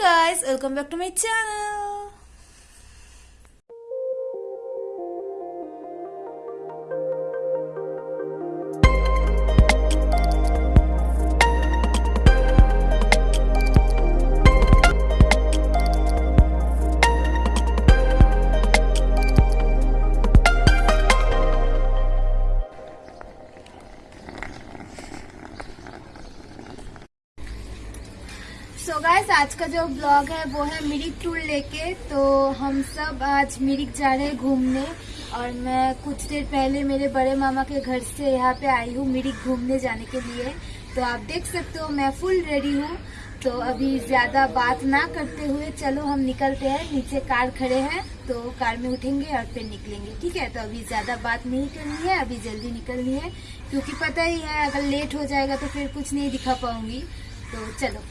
guys, welcome back to my channel. आज का जो ब्लॉग है, वो है मिरिक टूर लेके। तो हम सब आज मिरिक जा रहे हैं घूमने। और मैं कुछ देर पहले मेरे बड़े मामा के घर से यहाँ पे आई हूँ मिरिक घूमने जाने के लिए। तो आप देख सकते हो, मैं फुल रेडी हूँ। तो अभी ज़्यादा बात ना करते हुए चलो हम निकलते हैं। नीचे कार खड़े हैं तो कार में उठेंगे और फिर निकलेंगे। ठीक है? तो अभी ज़्यादा बात नहीं करनी है, अभी जल्दी निकलनी है। क्योंकि पता ही है, अगर लेट हो जाएगा तो फिर कुछ नहीं दिखा पाऊँगी। तो चलो।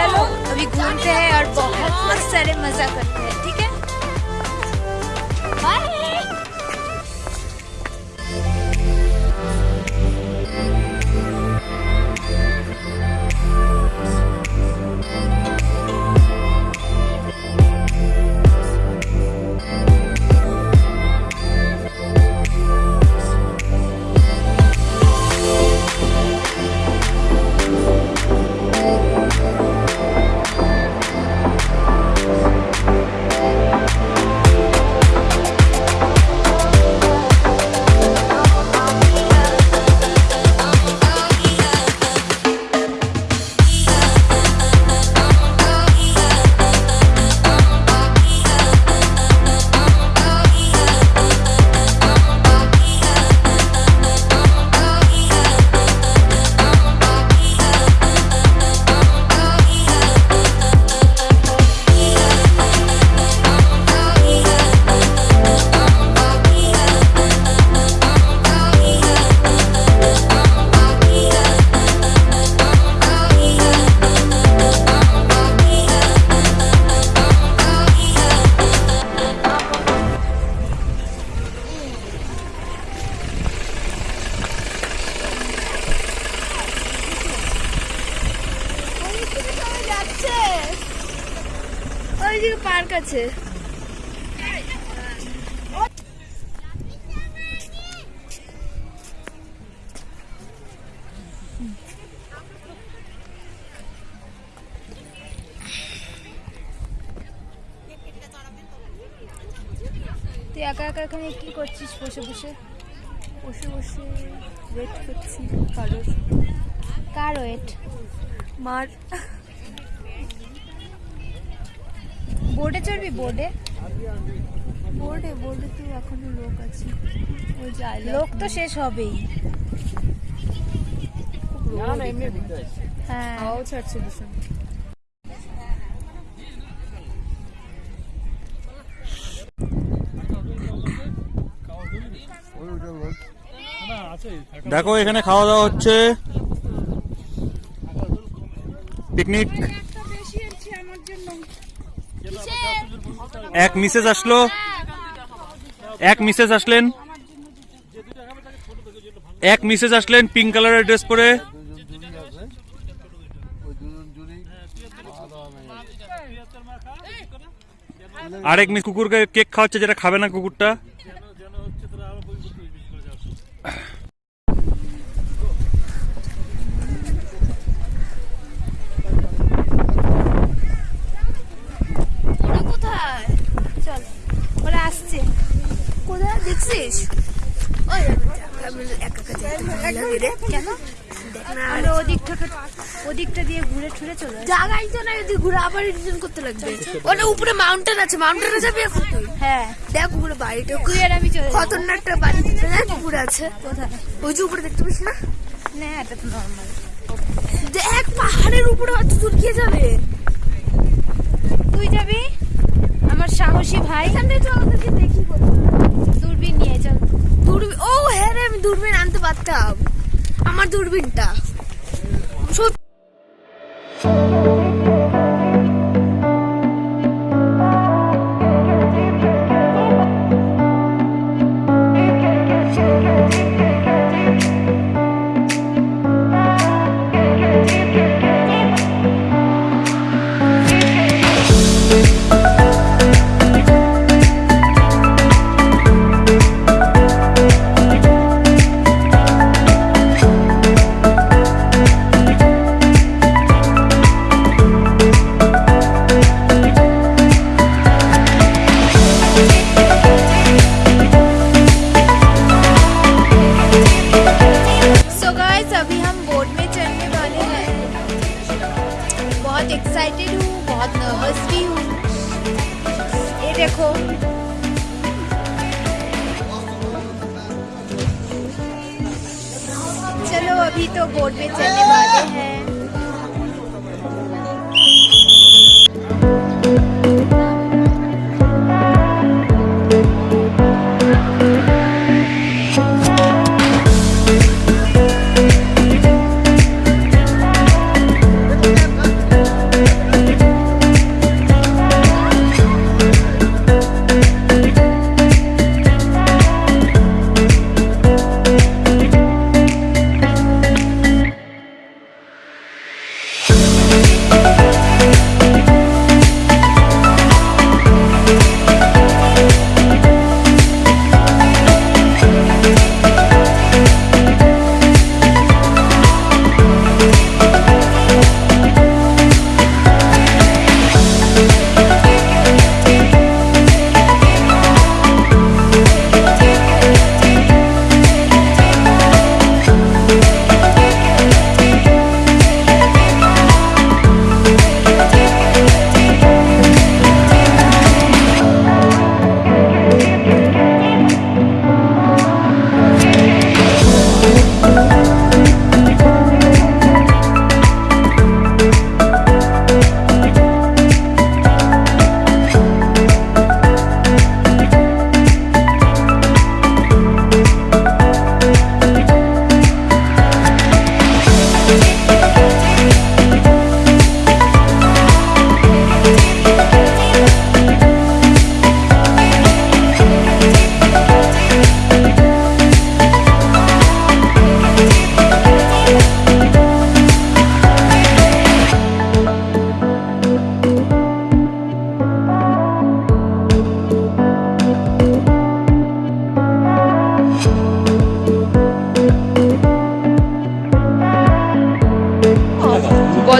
चलो अभी घूमते हैं और बहुत सारे मज़ा करते हैं। ওই যে পার্ক আছে। তুই একা একা এখানে কি করছিস বসে বসে? বসে বসে ওয়েট করছি। কারোর কার ওয়েট মার। বোর্ডে চড়বি বোর্ডে বোর্ডে বোর্ডে তো এখনও লোক আছে। ওই যে লোক তো শেষ হবেই। হ্যাঁ। হাওয়াও ছাড়ছে ভীষণ দেখো এখানে খাওয়া দাওয়া হচ্ছে। পিকনিক এক মিসেজ আসলো। এক মিসেজ আসলেন। এক মিসেজ আসলেন পিঙ্ক কালারের ড্রেস পরে। আরেক মিস কুকুরকে কেক খাওয়াচ্ছে যেটা খাবে না কুকুরটা। ঘুরে ঠুরে চলে আসি। জায়গায় তো না যদি ঘুরে আবার রিটার্ন করতে লাগবে। ওটা উপরে মাউন্টেন আছে মাউন্টেনে যাবি এখন তুই? হ্যাঁ। দেখ উপরে বাড়িটা। তুই আর আমি চলে যাব। একটা বাড়ি দেখতে দেখ উপরে আছে। কোথায়? ওই যে উপরে দেখতে পাচ্ছিস না? না এটা তো নর্মাল দেখ পাহাড়ের উপরে অত দূর কে যাবে। তুই যাবি? আমার সাহসী ভাই। এখান তো দেখি দূরবীন নিয়ে চল। দূরবীন ও হ্যাঁ রে আমি দূরবীন আনতে পারতাম। আমার দূরবীনটা। अभी तो बोर्ड में चलने वाले हैं।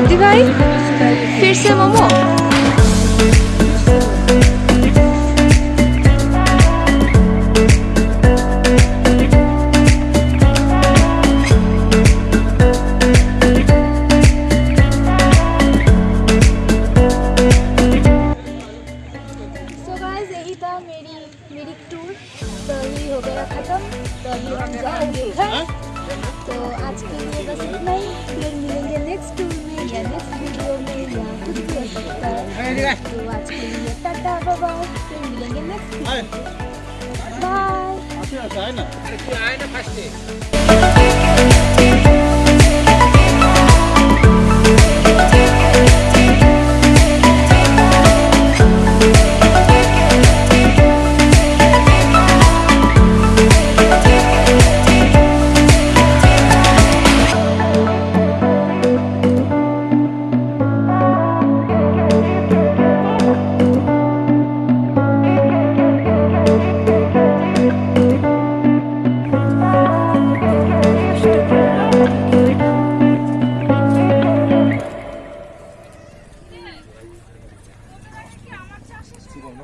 बद्दी भाई फिर से मोमो बाय